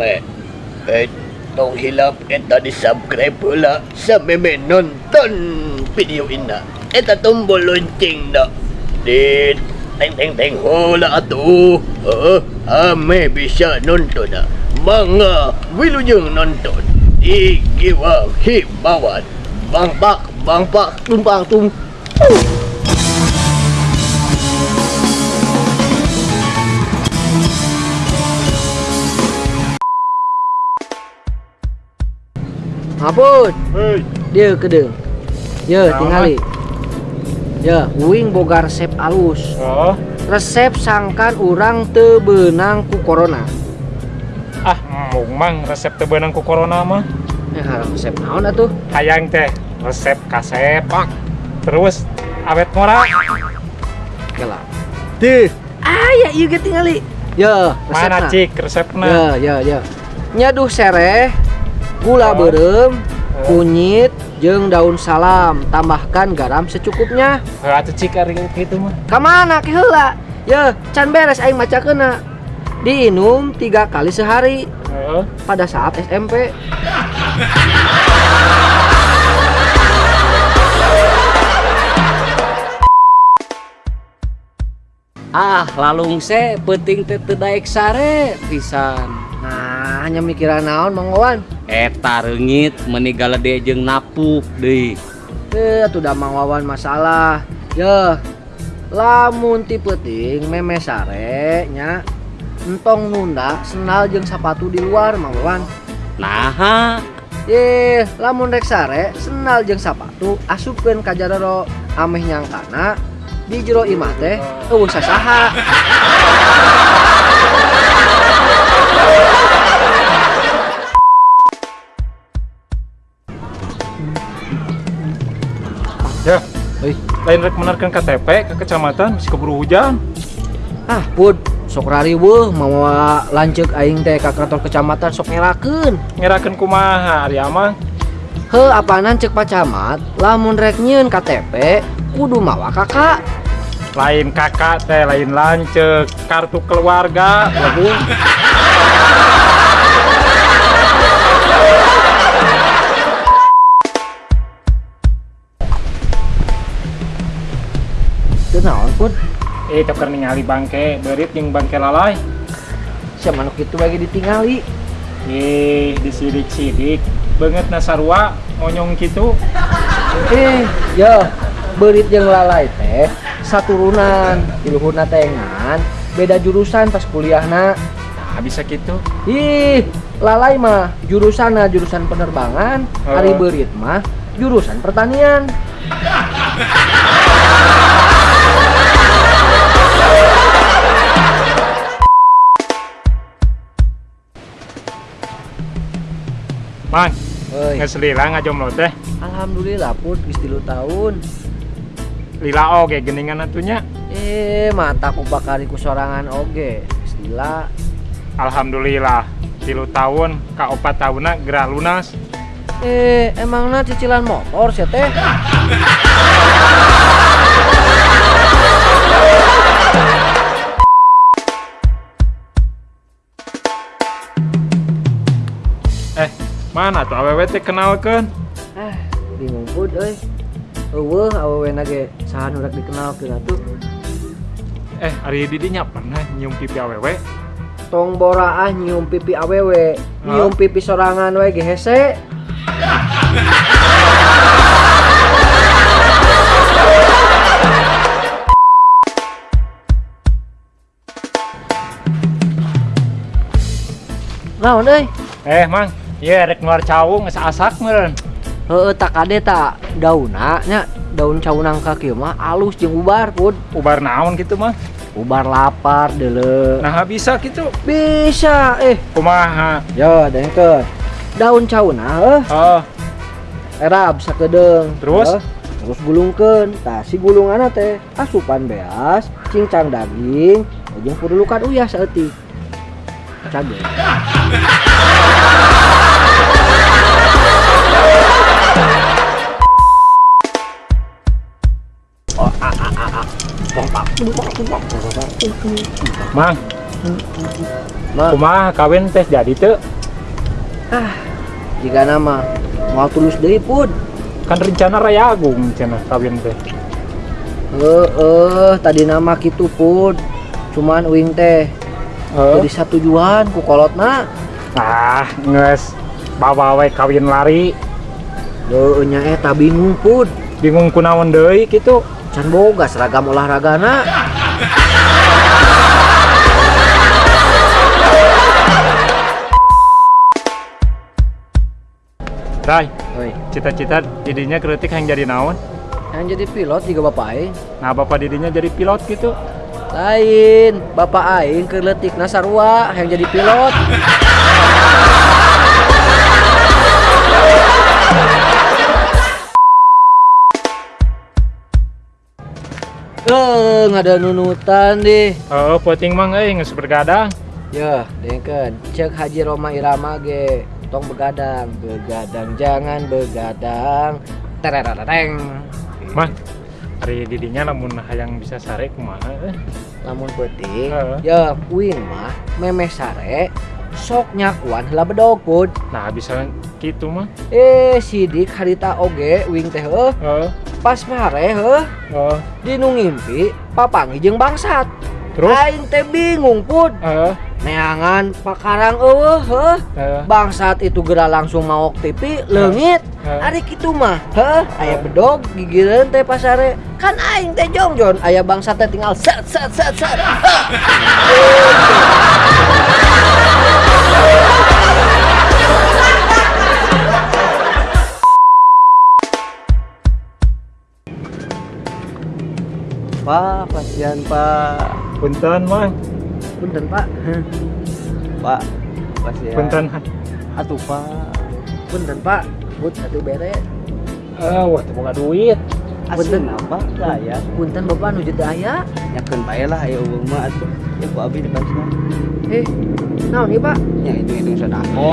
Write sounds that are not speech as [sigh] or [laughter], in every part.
me. Eh, tong hilap eta di subscribe pula sa meme nonton video ina. Eta tombol lonceng na. Di teng teng teng hola atuh. Oh, ame bisa nonton na. Mga wilujeng nonton. Di giwang hibawan. Bang pak, bang pak, tumpang tum. Ngapun, Hei, dia kedeng. Ya, tingali. Ya, uing boga resep alus. oh, Resep sangkan urang teu beunang ku corona. ah, mung mang resep teu beunang ku corona mah. Ya, resep naon atuh? Hayang teh resep kasepak. Terus awet ngora. Oke lah. Teh. Ah, ya ieu ge tingali. Ya, Mana resepna. cik resepna? Ya, ya, ya. Nyaduh sereh, gula berem, Oh. kunyit, jeung daun salam. Tambahkan garam secukupnya. Heuh atuh cik ari kitu mah. Kamana ke heula? Ya, can beres aing macakeuna. Diinum tiga kali sehari Heeh. pada saat SMP. Ah, lalung se teu daek sare pisan. Nah, hanya mikiran naon Mang Wawan. eta renggit meninggal jeung napuk deh eh, udah mangwan masalah. Ya lamun ti peuting meme sare nya entong nunda senal jeung sepatu di luar mangwan nah ye lamun rek sare senal jeung sepatu asupkeun ka jarero ameh nyangkana di jero imah teh eueuh sasaha. [laughs] Euy, lain rek menarkan KTP ke kecamatan masih keburu hujan. ah pud sok rariweuh mawa lanceuk aing teh ka kantor kecamatan sok ngerakeun. Ngerakeun kumaha ari amang? He apanan cek pacamat lamun rek nyieun KTP kudu mawa kakak. Lain kakak teh, lain lancek, kartu keluarga, waduh. Teu naon pud? Eh, tuker ningali bangke, berit yang bangke lalai. Sia manuk itu bagi ditingali. Eh, disidik-sidik. Banget nasarua, ngonyong gitu. Eh, ya berit jeung lalai teh saturunan di luhurna tengan beda jurusan pas kuliahna Nah, bisa gitu. ih lalai mah jurusanna jurusan penerbangan Oh. hari berit mah jurusan pertanian Man, Euy, ngeselila ngajomlo teh. alhamdulillah put geus 3 tahun Lila oge geningan atunya. eh mata ku bakari ku sorangan oge geus lila Alhamdulillah. Tilu tahun, ka opat tahunna gerah lunas. eh emangna cicilan motor sih teh mana tuh awewe teh kenalkeun? eh bingung put euy eueuh awewena ge saha nu rek dikenalkeun atuh Eh, Ari Didinya pernah nyium pipi awewe? tong boraah nyium pipi awewe nyium pipi sorangan we ge hese naon euy Eh, Mang, iya rek ngeluar cawung geus asak meureun. heueuh tak kade tak daunna nya daun caunang ka kieu mah alus jeung ubar pun Ubar naon gitu mah. ubar lapar deuleu Nah, bisa gitu. bisa eh Kumaha? yo dengkeun daun cauna heuh Oh, erab sakedeung Terus? Heuh, terus gulungkeun tah si gulunganna teh asupan beas cincang daging jeung pudulukan uyah saeutik cage Mang, Ma, kumaha kawin teh jadi tuh jika nama mau tulus deui pud. kan rencana raya agung cenah kawin teh Eh, eh, tadi nama gitu pud. Cuman uing teh Eh, jadi satu tujuan ku kolotna. ah nges bawa we kawin lari Heuh nya eta bingung pud. bingung kunaon deui gitu Can boga seragam olahragana. Rai, Oi, cita-cita didinya kritik yang jadi naon yang jadi pilot juga bapak aing. nah bapak didinya jadi pilot gitu Lain, bapak aing keletik nasarua yang jadi pilot. Eh, nggak ada nunutan deh. oh puting mang euy geus bergadang Ya, dengken. Cek Haji Roma Irama ge. Tong begadang, begadang jangan begadang. Terereng. mah hari didinya lamun hayang bisa sare kumaha eh? Lamun penting, Heeh. ya uing mah memeh sare sok nyakuan heula bedog pud. nah bisa gitu mah. Eh, sidik harita oge uing teh oh pas mare heuh oh dinu ngimpi papangi jeung bangsat. terus? Aing teh bingung pud. eh Neangan pakarang eueuh heuh. eh bangsat itu gerak langsung mau TV leungit. Heh. ari kitu mah heh aya bedog gigireun teh pasare. Kan aing teh jongjon aya bangsat teh tinggal set set set set [laughs] Pak, kasihan Pak. punten mang punten pak. Pak, kasihan. punten Atuh Pak. punten pak put satu bere eh wah teu boga duit Punten. Apa saya? punten bapak nu jadi aya Nyakeun bae lah ayo eueuh mah atuh. Ya ku abi dibasna. eh naon ieu pak Nya hitung-hitung sedako.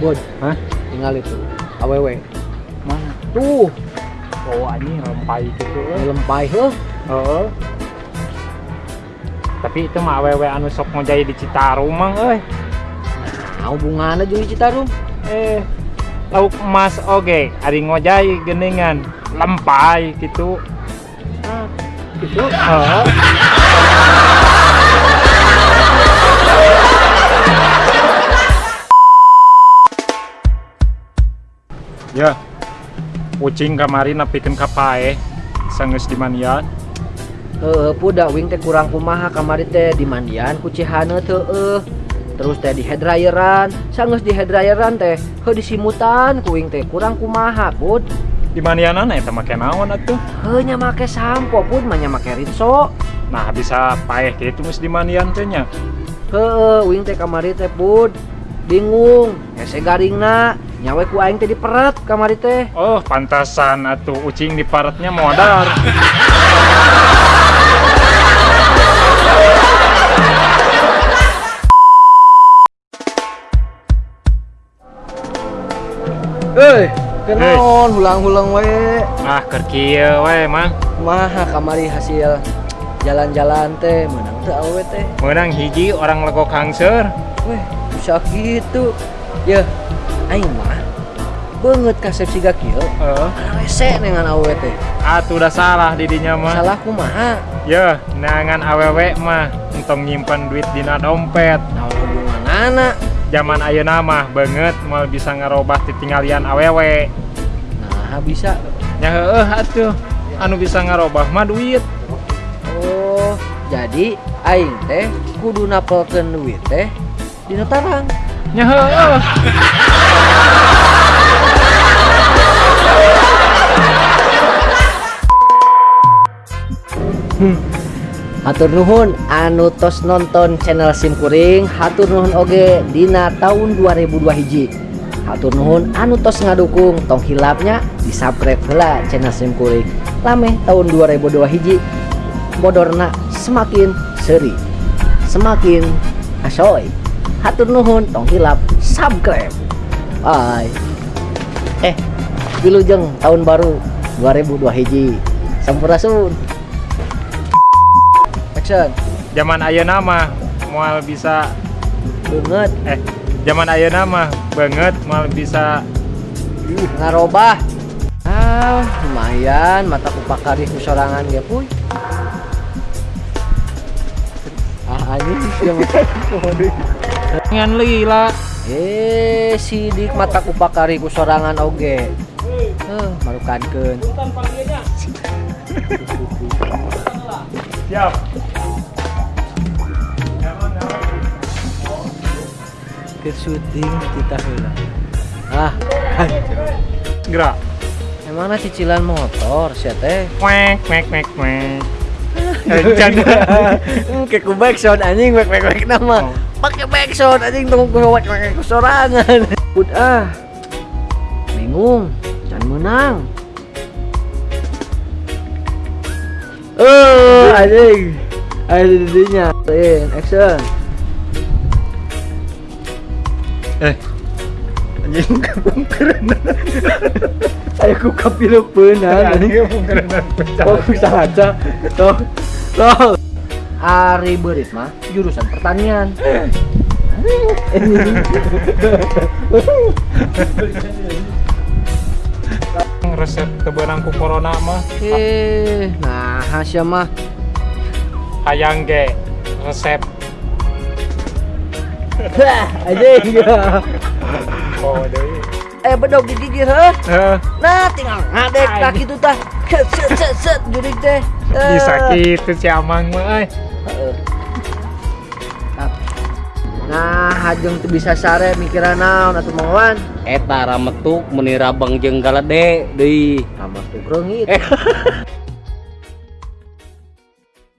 Bod Hah? tinggal itu awewe Mana? tuh oh anjing lempai gitu lempai heuh Heeh. Tapi itu mah awewe anu sok ngojai di Citarum mang euy. nah hubunganna jeung Citarum Eh, lauk emas oge, ari ngojai geningan lempai gitu. Ah, gitu. Heeh. Ya. Ucing kamari napikeun ka pae. Sangeus dimandian. Heeh, puda wing teh kurang kumaha kamari teh dimandian ku Cihana teh. Terus teh di headdryeran, sangeus di headdryeran teh heuh disimutan ku wing teh kurang kumaha pud. Dimandianan eta make naon atuh? Heuh nya make sampo pud mah nya make rinso. Nah, bisa paeh gitu geus dimandian teh nya. Heuh, wing teh kamari teh pud. Bingung, hese garingna, nyawe ku aing teh diperet kamari teh. Oh, pantasan atuh ucing di paretnya modar. Eh, kenaon hulang-hulang we. Ah, keur kieu we, Mang. Kumaha kamari hasil jalan-jalan teh menang teu awewe teh. Menang hiji orang lego kangser. Weh, bisa gitu. Ya, aing mah banget kasep siga kieu. Heeh. Rese dengan awewe teh. Atuh udah salah didinya mah. Salah kumaha? Ya, nangan awewe mah entong nyimpen duit dina dompet. Naon hubunganana? Zaman ayeuna mah banget mau bisa ngerobah titinggalian awewe. Nah, bisa. Ya heueuh atuh. Anu bisa ngerobah mah duit. Oh, jadi aing teh kudu napelkeun duit teh dina tarang. Ya [laughs] heueuh. Hatur nuhun anu tos nonton channel SIM Kuring, hatur nuhun oge dina tahun 2002 hiji. Hatur nuhun anu tos ngadukung tong hilapnya di subscribe heula channel SIM Kuring. Lame tahun 2002 hiji. Bodorna semakin seri. Semakin asoy. Hatur nuhun tong hilap subscribe. Bye. Eh, Wilujeng tahun baru 2002 hiji Sampurasun Action Zaman ayeuna mah moal bisa Banget. Eh zaman ayeuna mah banget moal bisa Ngarobah. Ah lumayan mata kupakari kusorangan ya puy. Ah anjing siya [laughs] ngan lila. Eh sidik mata kupakari kusorangan oge. Eh marukankeun siap ke syuting kita heula Ah gerak. Emangna cicilan motor sia teh? Wek wek wek wek Encang. kayak ku backsound anjing wek wek wek nama. Oh. pakai backsound anjing tunggu wek wek ku sorangan Put ah. Bingung can menang. Oh anjing. Ada didinya in action eh. Anjing keren. Ayo ku kapilupeun anjing. keren. Fokus aja? Toh toh Ari Berit mah jurusan pertanian. Resep tebenangku corona mah eh nah Hasya mah hayang ge. Resep anjing oh deui eh bedog digigir heh Eh, nah tinggal ngadek tak gitu tah set set set jurik teh Eh. bisa gitu si amang mah eh. Tap. nah hajeng teu bisa sare mikiran naon atuh mangwan Eta rametuk menira bang jeung galade deui. sama tuh reungit [laughs]